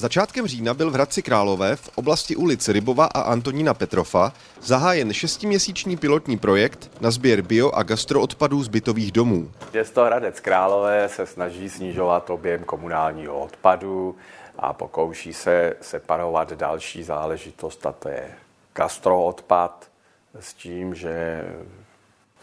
Začátkem října byl v Hradci Králové v oblasti ulic Rybova a Antonína Petrofa zahájen šestiměsíční pilotní projekt na sběr bio a gastroodpadů z bytových domů. Město Hradec Králové se snaží snižovat objem komunálního odpadu a pokouší se separovat další záležitost, a to je gastroodpad, s tím, že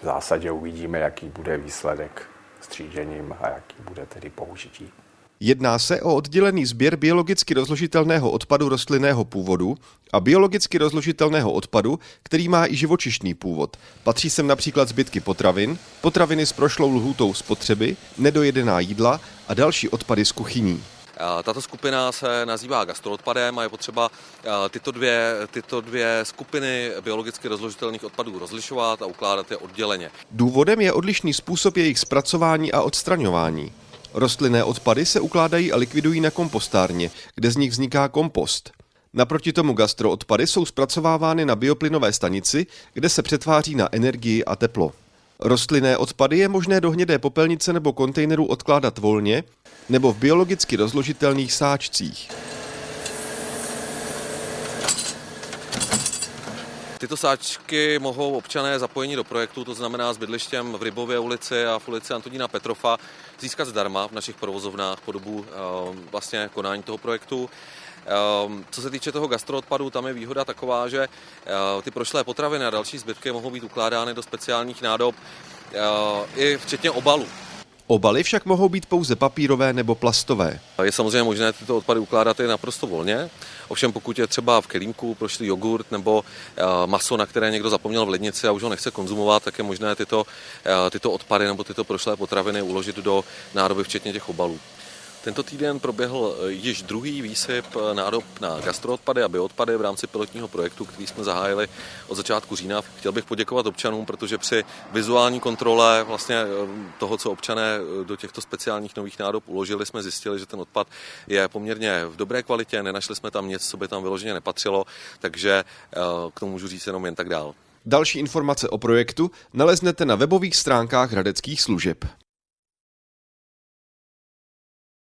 v zásadě uvidíme, jaký bude výsledek střížením a jaký bude tedy použití. Jedná se o oddělený sběr biologicky rozložitelného odpadu rostlinného původu a biologicky rozložitelného odpadu, který má i živočišný původ. Patří sem například zbytky potravin, potraviny s prošlou lhůtou spotřeby, nedojedená jídla a další odpady z kuchyní. Tato skupina se nazývá gastroodpadem a je potřeba tyto dvě, tyto dvě skupiny biologicky rozložitelných odpadů rozlišovat a ukládat je odděleně. Důvodem je odlišný způsob jejich zpracování a odstraňování. Rostlinné odpady se ukládají a likvidují na kompostárně, kde z nich vzniká kompost. Naproti tomu gastroodpady jsou zpracovávány na bioplynové stanici, kde se přetváří na energii a teplo. Rostlinné odpady je možné do hnědé popelnice nebo kontejneru odkládat volně nebo v biologicky rozložitelných sáčcích. Tyto sáčky mohou občané zapojení do projektu, to znamená s bydlištěm v Rybově ulici a v ulici Antonína Petrofa, získat zdarma v našich provozovnách po dobu vlastně konání toho projektu. Co se týče toho gastroodpadu, tam je výhoda taková, že ty prošlé potraviny a další zbytky mohou být ukládány do speciálních nádob, i včetně obalů. Obaly však mohou být pouze papírové nebo plastové. Je samozřejmě možné tyto odpady ukládat i naprosto volně, ovšem pokud je třeba v kelímku prošlý jogurt nebo eh, maso, na které někdo zapomněl v lednici a už ho nechce konzumovat, tak je možné tyto, eh, tyto odpady nebo tyto prošlé potraviny uložit do nádoby, včetně těch obalů. Tento týden proběhl eh, již druhý výsyp eh, nádob na gastroodpady a bioodpady v rámci pilotního projektu, který jsme zahájili od začátku října. Chtěl bych poděkovat občanům, protože při vizuální kontrole vlastně eh, toho, co občané do těchto speciálních nových nádob uložili, jsme zjistili, že ten odpad je poměrně v dobré kvalitě, nenašli jsme tam nic, co by tam vyloženě nepatřilo, takže k tomu můžu říct jenom jen tak dál. Další informace o projektu naleznete na webových stránkách hradeckých služeb.